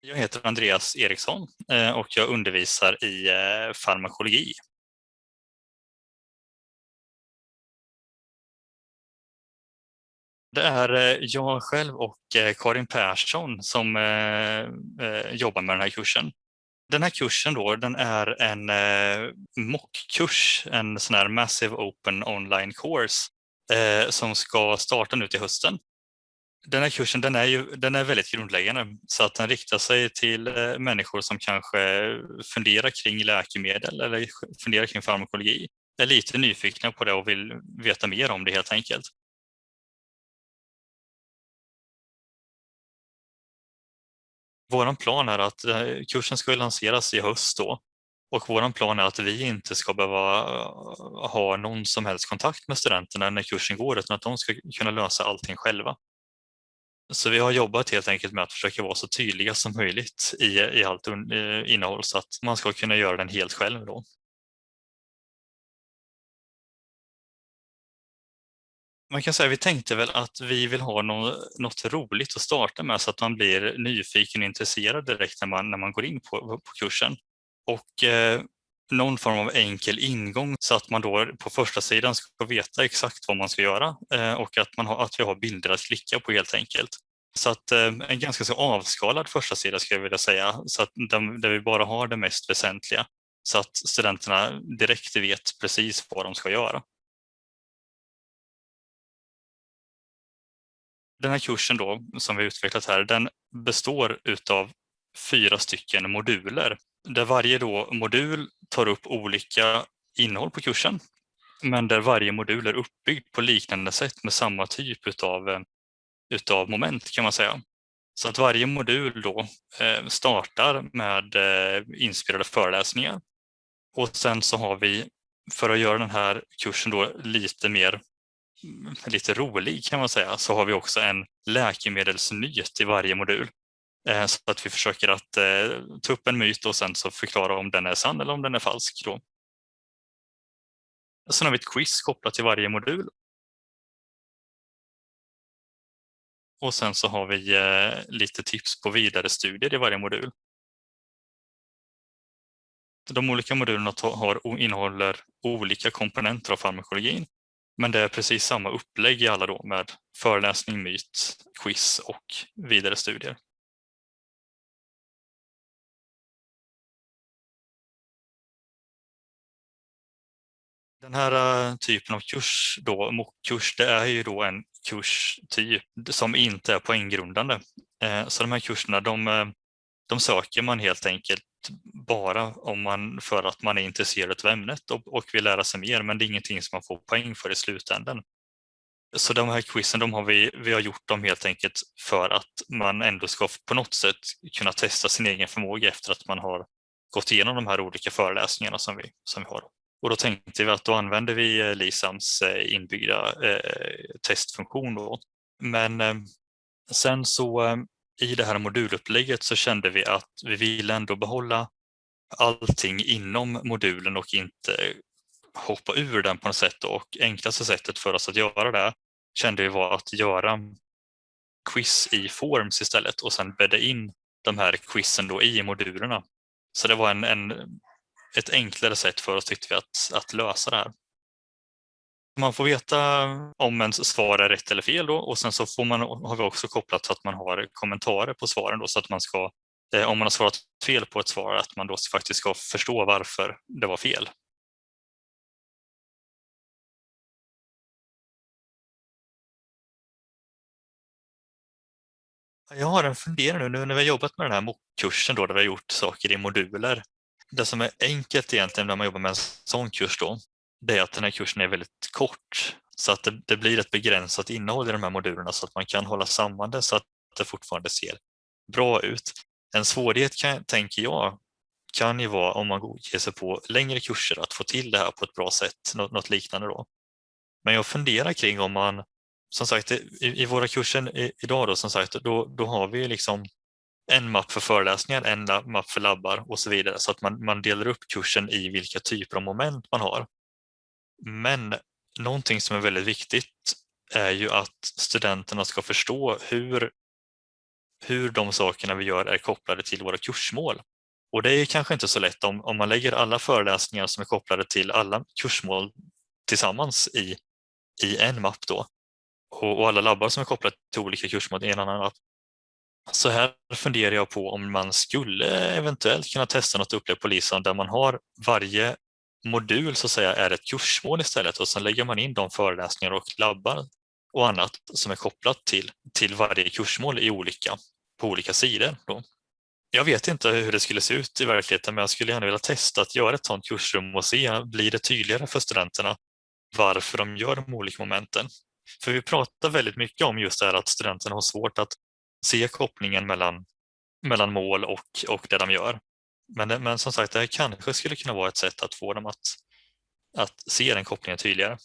Jag heter Andreas Eriksson eh, och jag undervisar i eh, farmakologi. Det är eh, jag själv och Karin Persson som jobbar med den här kursen. Den här kursen då, den är en mockkurs, en sån här Massive Open Online Course som ska starta nu till hösten den här kursen den är, ju, den är väldigt grundläggande så att den riktar sig till eh, människor som kanske funderar kring läkemedel eller funderar kring farmakologi. Är lite nyfikna på det och vill veta mer om det helt enkelt. Vår plan är att eh, kursen ska lanseras i höst då och vår plan är att vi inte ska behöva eh, ha någon som helst kontakt med studenterna när kursen går utan att de ska kunna lösa allting själva. Så vi har jobbat helt enkelt med att försöka vara så tydliga som möjligt i, i allt eh, innehåll så att man ska kunna göra den helt själv. Då. Man kan säga vi tänkte väl att vi vill ha något, något roligt att starta med så att man blir nyfiken och intresserad direkt när man, när man går in på, på kursen. Och eh, någon form av enkel ingång så att man då på första sidan ska veta exakt vad man ska göra eh, och att, man har, att vi har bilder att klicka på helt enkelt. Så att eh, en ganska så avskalad första sida skulle jag vilja säga, så att där vi bara har det mest väsentliga så att studenterna direkt vet precis vad de ska göra. Den här kursen då, som vi utvecklat här, den består utav fyra stycken moduler där varje då modul tar upp olika innehåll på kursen men där varje modul är uppbyggd på liknande sätt med samma typ utav, eh, utav moment kan man säga. Så att varje modul då eh, startar med eh, inspirerade föreläsningar och sen så har vi för att göra den här kursen då lite mer lite rolig kan man säga så har vi också en läkemedelsnyhet i varje modul Eh, så att vi försöker att eh, ta upp en myt och sen så förklara om den är sann eller om den är falsk. Då. Sen har vi ett quiz kopplat till varje modul. Och sen så har vi eh, lite tips på vidare studier i varje modul. De olika modulerna har, innehåller olika komponenter av farmakologin. Men det är precis samma upplägg i alla då med föreläsning, myt, quiz och vidare studier. Den här eh, typen av kurs, då, MOOC-kurs, det är ju då en kurstyp som inte är poänggrundande. Eh, så de här kurserna, de, eh, de söker man helt enkelt bara om man, för att man är intresserad av ämnet och, och vill lära sig mer, men det är ingenting som man får poäng för i slutändan. Så de här quizen, de har vi, vi har gjort dem helt enkelt för att man ändå ska på något sätt kunna testa sin egen förmåga efter att man har gått igenom de här olika föreläsningarna som vi, som vi har. Och då tänkte vi att då använder vi eh, Lisams eh, inbyggda eh, testfunktion. Då. Men sen så i det här modulupplägget så kände vi att vi ville ändå behålla allting inom modulen och inte hoppa ur den på något sätt. Och enklaste sättet för oss att göra det kände vi var att göra quiz i Forms istället och sen bädda in de här quizen då i modulerna. Så det var en, en ett enklare sätt för oss tyckte vi att, att lösa det här. Man får veta om ens svar är rätt eller fel då och sen så får man, har vi också kopplat så att man har kommentarer på svaren då så att man ska, eh, om man har svarat fel på ett svar, att man då faktiskt ska förstå varför det var fel. Jag har en fundering nu, när vi har jobbat med den här MOOC-kursen då, där vi har gjort saker i moduler det som är enkelt egentligen när man jobbar med en sån kurs då, det är att den här kursen är väldigt kort. Så att det, det, blir ett begränsat innehåll i de här modulerna så att man kan hålla samman det så att det fortfarande ser bra ut. En svårighet kan, tänker jag kan ju vara om man ger sig på längre kurser att få till det här på ett bra sätt, något, något liknande då. Men jag funderar kring om man, som sagt i, i våra kurser idag då som sagt, då, då har vi liksom en mapp för föreläsningar, en mapp för labbar och så vidare så att man, man delar upp kursen i vilka typer av moment man har. Men någonting som är väldigt viktigt är ju att studenterna ska förstå hur hur de sakerna vi gör är kopplade till våra kursmål. Och det är kanske inte så lätt om, om man lägger alla föreläsningar som är kopplade till alla kursmål tillsammans i, i en mapp då. Och, och alla labbar som är kopplade till olika kursmål i en annan mapp. Så här funderar jag på om man skulle eventuellt kunna testa något upplägg på LISAN där man har varje modul så att säga är ett kursmål istället och sen lägger man in de föreläsningar och labbar och annat som är kopplat till, till varje kursmål i olika, på olika sidor. Då. Jag vet inte hur det skulle se ut i verkligheten men jag skulle gärna vilja testa att göra ett sådant kursrum och se, blir det tydligare för studenterna varför de gör de olika momenten? För vi pratar väldigt mycket om just det här att studenterna har svårt att se kopplingen mellan, mellan mål och, och det de gör. Men, men som sagt, det här kanske skulle kunna vara ett sätt att få dem att, att se den kopplingen tydligare.